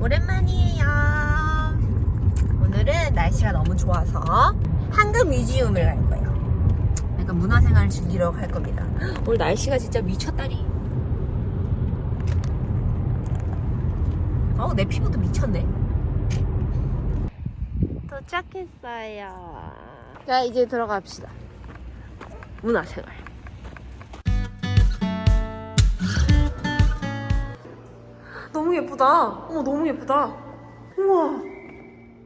오랜만이에요. 오늘은 날씨가 너무 좋아서 한국 뮤지엄을 갈 거예요. 약간 문화생활을 즐기러 갈 겁니다. 오늘 날씨가 진짜 미쳤다리. 어우, 내 피부도 미쳤네. 도착했어요. 자, 이제 들어갑시다. 문화생활. 너무 예쁘다. 어머, 너무 예쁘다. 우와.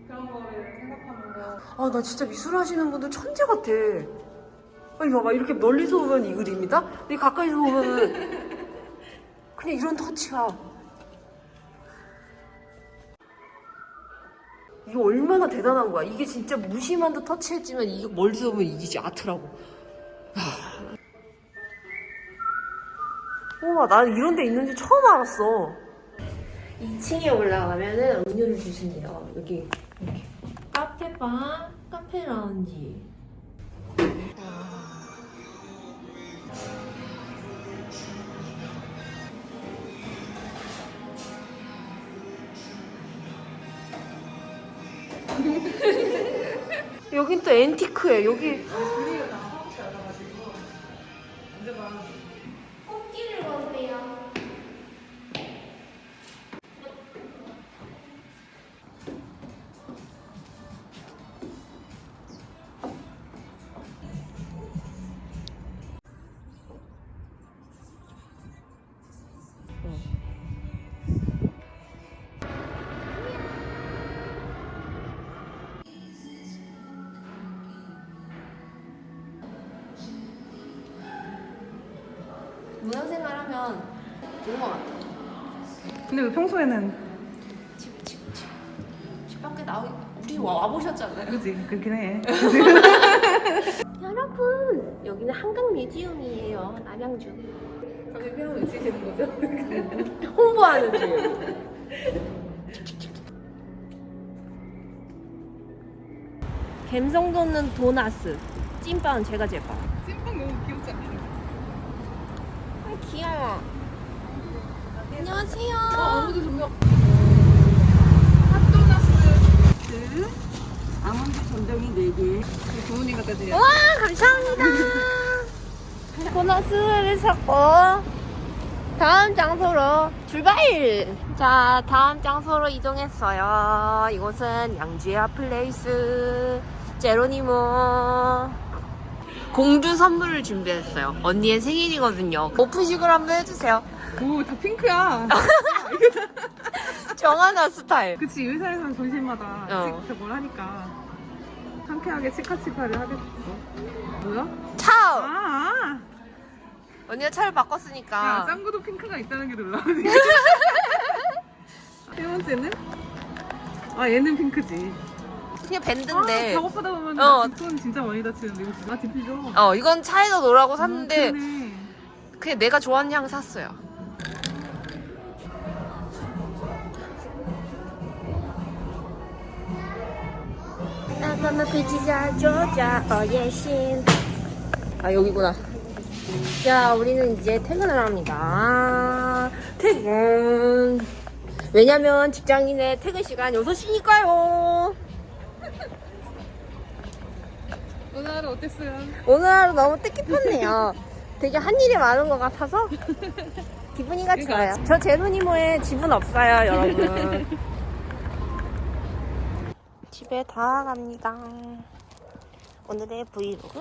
그런 거를 생각하면서 아, 나 진짜 미술 하시는 분들 천재 같아. 아니, 봐봐. 이렇게 멀리서 보면 이 그림이다? 근데 가까이서 보면은 그냥 이런 터치가. 이거 얼마나 대단한 거야. 이게 진짜 무심한 듯 터치했지만 이게 멀리서 보면 이게 진짜 아트라고. 하. 우와, 나는 이런 데 있는지 처음 알았어. 2층에 올라가면은 음료를 주신대요. 여기 이렇게 카페바, 카페 라운지. 여긴 또 앤티크해. 여기 꽃길을 걸으세요. 문화생활 하면 좋은 것 같아. 근데 왜 평소에는 집, 집, 집. 집 밖에 나오, 우리 와, 와보셨잖아요. 그지 그렇긴 해 여러분, 여기는 한강 뮤지엄이에요. 남양주. 갑자기 피아노 있으시는 거죠? 홍보하는 중. 갬성 돋는 도나스. 찐빵은 제가 제빵. 찐빵 너무 귀엽지 않나요? 아, 귀여워. 안녕하세요. 아무도 핫도나스 아몬드 전정이 4개 부모님 갖다 드려요 와, 감사합니다. 도나스를 샀고, 다음 장소로 출발! 자, 다음 장소로 이동했어요. 이곳은 양주야 플레이스 제로니모. 공주 선물을 준비했어요. 언니의 생일이거든요. 오픈식을 한번 해주세요. 오 다 핑크야 정하나 스타일. 그치 의사에서는 전신마다 어. 저걸 하니까 상쾌하게 치카치카를 하겠어 뭐야? 차오! 아, 언니가 차를 아. 야 바꿨으니까. 짱구도 핑크가 있다는 게 놀라워 세 번째는? 아 얘는 핑크지 그냥 아, 밴드인데. 작업하다 보면 어. 돈 진짜 많이 다치는데 이거 진짜 아 디퓨저 어, 이건 차에서 놀라고 샀는데, 아. 그냥 내가 좋아하는 향 샀어요. 아 여기구나. 자 우리는 이제 퇴근을 합니다. 퇴근. 왜냐면 직장인의 퇴근 시간 6시니까요. 하루 어땠어요? 오늘 하루 너무 뜻깊었네요. 되게 한 일이 많은 것 같아서 기분이가 좋아요. 저 제로니모에 집은 없어요, 여러분. 집에 다 갑니다. 오늘의 브이로그